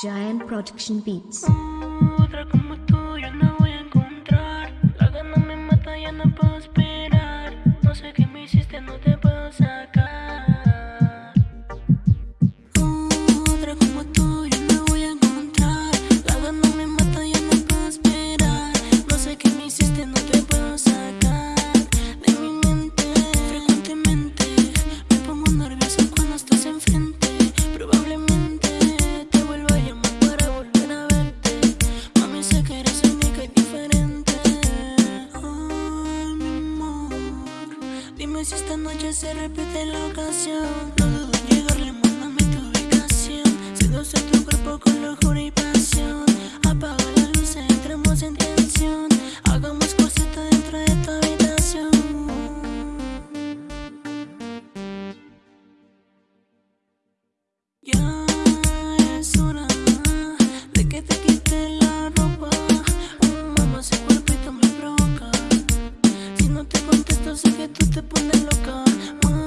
Giant Production Beats. Otra como tú yo no voy a encontrar. La gana me mata, ya no puedo esperar. No sé qué me hiciste, no te puedo sacar. Dime si esta noche se repite la ocasión. No dudo en llegarle, mándame tu ubicación. Seduce tu cuerpo con locura y pasión. Apaga la luz, entremos en tensión. Hagamos cositas dentro de tu habitación. Ya te pones loca.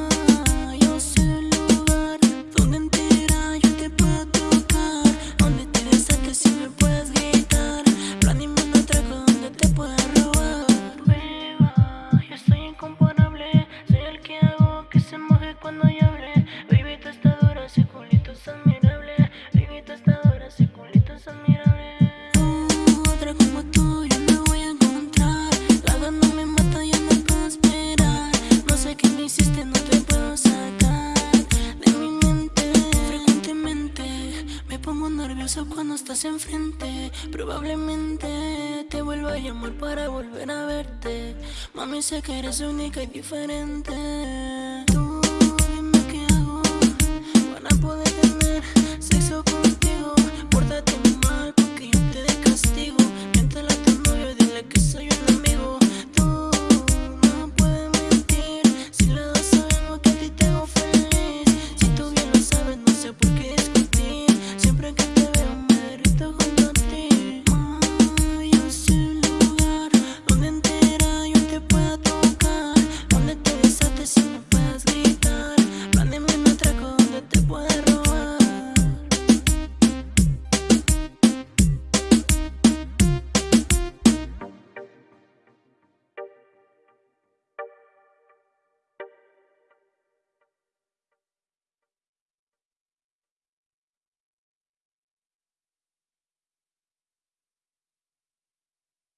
Pongo nervioso cuando estás enfrente. Probablemente te vuelva a llamar para volver a verte. Mami, sé que eres única y diferente.